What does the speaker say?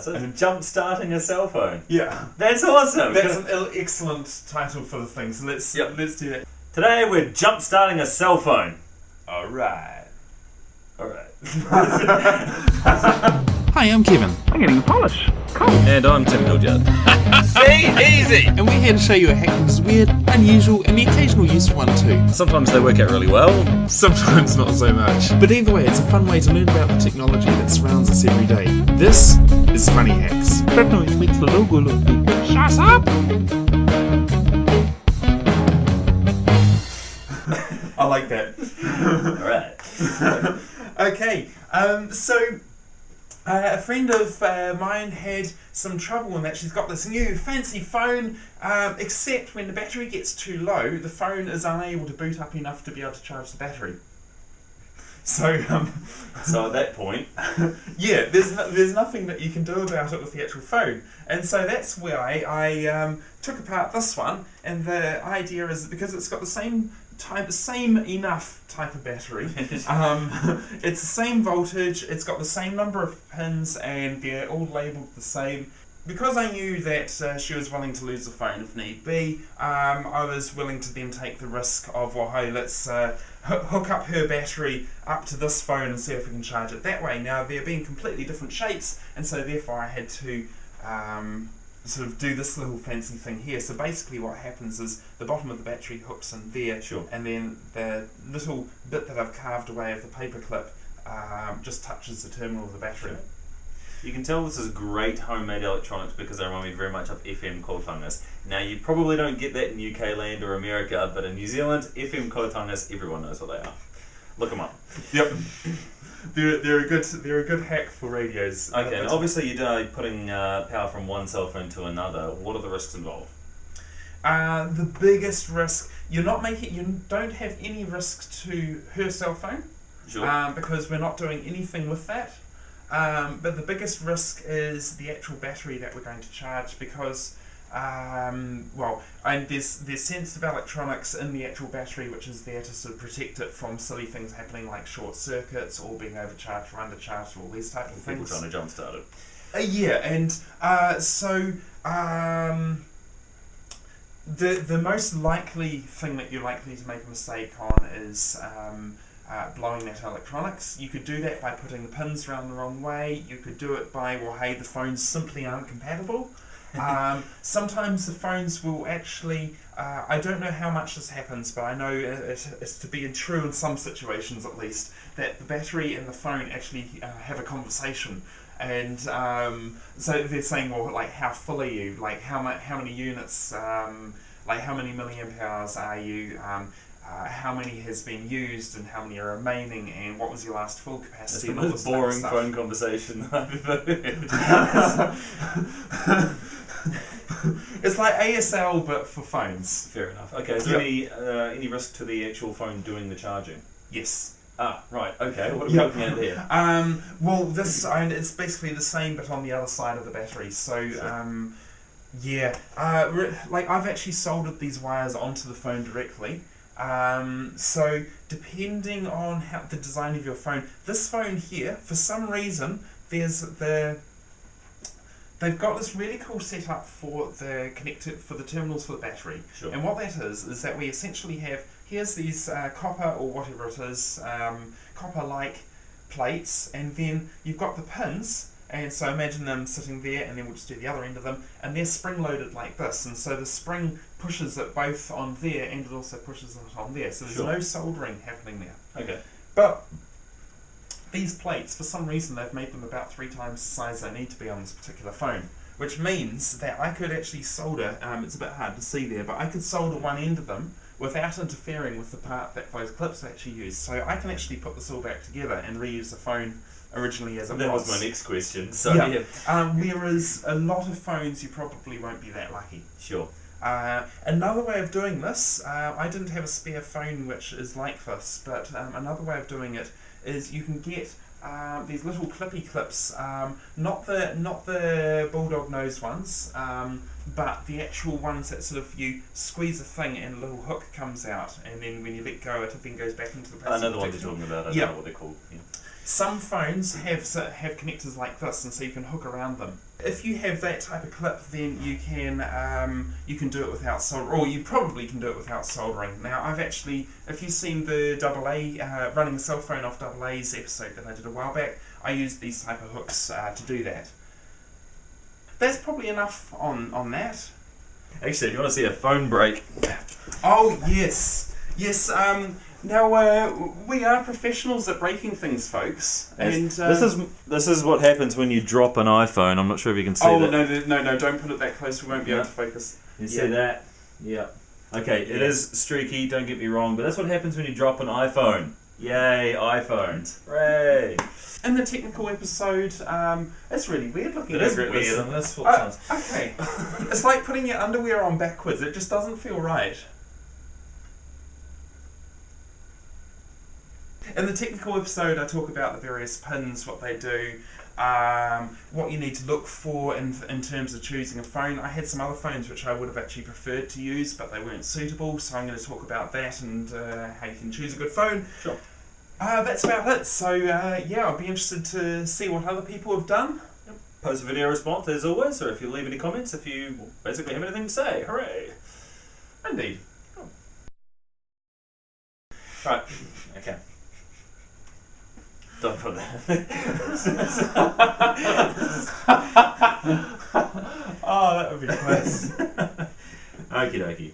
So jump starting a cell phone. Yeah. That's awesome. That's an ill- excellent title for the thing. So let's Yep. let's do that. Today we're jump starting a cell phone. All right. All right. Hi, I'm Kevin, I'm getting the polish. and I'm Tim Hildyard. And we're here to show you a hack that is weird, unusual, and the occasional useful one too. Sometimes they work out really well. Sometimes not so much. But either way, it's a fun way to learn about the technology that surrounds us every day. This is Funny Hacks. That noise makes the logo look big. Shut up! I like that. All right. okay, um, so uh, a friend of uh, mine had some trouble in that she's got this new fancy phone, um, except when the battery gets too low, the phone is unable to boot up enough to be able to charge the battery. So, um, So at that point, yeah, there's no, there's nothing that you can do about it with the actual phone, and so that's why I um, took apart this one. And the idea is that because it's got the same type, same enough type of battery, um, it's the same voltage, it's got the same number of pins, and they're all labelled the same. Because I knew that uh, she was willing to lose the phone if need be, um, I was willing to then take the risk of, well, hey, let's uh, hoo- hook up her battery up to this phone and see if we can charge it that way. Now, they're being completely different shapes, and so therefore I had to um, sort of do this little fancy thing here. So basically, what happens is the bottom of the battery hooks in there, Sure. and then the little bit that I've carved away of the paper clip um, just touches the terminal of the battery. Sure. you can tell this is great homemade electronics because they remind me very much of FM kotangas. Now you probably don't get that in UK land or America, but in New Zealand, FM kotangas, everyone knows what they are. Look them up. Yep. They're, they're a good they're a good hack for radios. Okay, and obviously you're uh, putting uh, power from one cell phone to another. What are the risks involved? Uh, the biggest risk you're not making you don't have any risk to her cell phone Sure. um, because we're not doing anything with that. Um, but the biggest risk is the actual battery that we're going to charge because um, well, and there's there's sensitive electronics in the actual battery which is there to sort of protect it from silly things happening like short circuits or being overcharged or undercharged or all these types of People things. trying to jumpstart it. Uh, yeah, and uh, so um, the the most likely thing that you're likely to make a mistake on is um, uh, blowing that electronics. You could do that by putting the pins around the wrong way. You could do it by well, hey, the phones simply aren't compatible. Um, sometimes the phones will actually. Uh, I don't know how much this happens, but I know it, it, it's to be true in some situations at least that the battery and the phone actually uh, have a conversation and um, so they're saying, well, like how full are you? Like how much? How many units? Um, like how many milliamp hours are you? Um, uh, how many has been used and how many are remaining? And what was your last full That's capacity? the and all most this type of boring phone conversation I've ever heard. it's like ASL but for phones. Fair enough. Okay, is there Yep. any, uh, any risk to the actual phone doing the charging? Yes. Ah, right, okay. What are we Yep. looking at there? Um, well, this and it's basically the same, but on the other side of the battery. So, Sure. um, yeah, uh, re- like I've actually soldered these wires onto the phone directly. Um, so, depending on how the design of your phone, this phone here, for some reason, there's the they've got this really cool setup for the connected for the terminals for the battery. Sure. And what that is is that we essentially have here's these uh, copper or whatever it is, um, copper-like plates, and then you've got the pins. And so imagine them sitting there, and then we'll just do the other end of them, and they're spring-loaded like this. And so the spring pushes it both on there, and it also pushes it on there. So there's Sure. no soldering happening there. Okay. But these plates, for some reason, they've made them about three times the size they need to be on this particular phone. Which means that I could actually solder, um, it's a bit hard to see there, but I could solder one end of them without interfering with the part that those clips actually use. So I can actually put this all back together and reuse the phone originally as it That was. was my next question. So, Yeah. yeah. Um, whereas a lot of phones, you probably won't be that lucky. Sure. Uh, another way of doing this, uh, I didn't have a spare phone which is like this, but um, another way of doing it is you can get um, these little clippy clips, um, not the not the bulldog nose ones, um, but the actual ones that sort of you squeeze a thing and a little hook comes out, and then when you let go, it then goes back into the I know the one you're talking about. I Yeah. don't know what they're called. Yeah. some phones have have connectors like this, and so you can hook around them. If you have that type of clip, then you can um, you can do it without solder, or you probably can do it without soldering. Now, I've actually, if you've seen the double A uh, running a cell phone off double A's episode that I did a while back, I used these type of hooks uh, to do that. That's probably enough on on that. Actually, if you want to see a phone break, Oh yes, yes. Um, now uh, we are professionals at breaking things, folks. And uh, this is this is what happens when you drop an iPhone. I'm not sure if you can see oh that. no, no no no! Don't put it that close. We won't be able to focus. You Yeah. see that? Yeah. Okay, it Yeah. is streaky. Don't get me wrong, but that's what happens when you drop an iPhone. Yay, iPhones! Hooray! In the technical episode, um, it's really weird looking. It is weird, this. that's what Uh, sounds. okay, it's like putting your underwear on backwards. It just doesn't feel right. In the technical episode, I talk about the various pins, what they do, um, what you need to look for in, in terms of choosing a phone. I had some other phones which I would have actually preferred to use, but they weren't suitable, so I'm going to talk about that and uh, how you can choose a good phone. Sure. Uh, that's about it. So, uh, yeah, I'll be interested to see what other people have done. Post a video response as always, or if you leave any comments, if you basically have anything to say. Hooray! Indeed. Right. Okay. Don't put that. Oh, that would be nice. Okie dokie.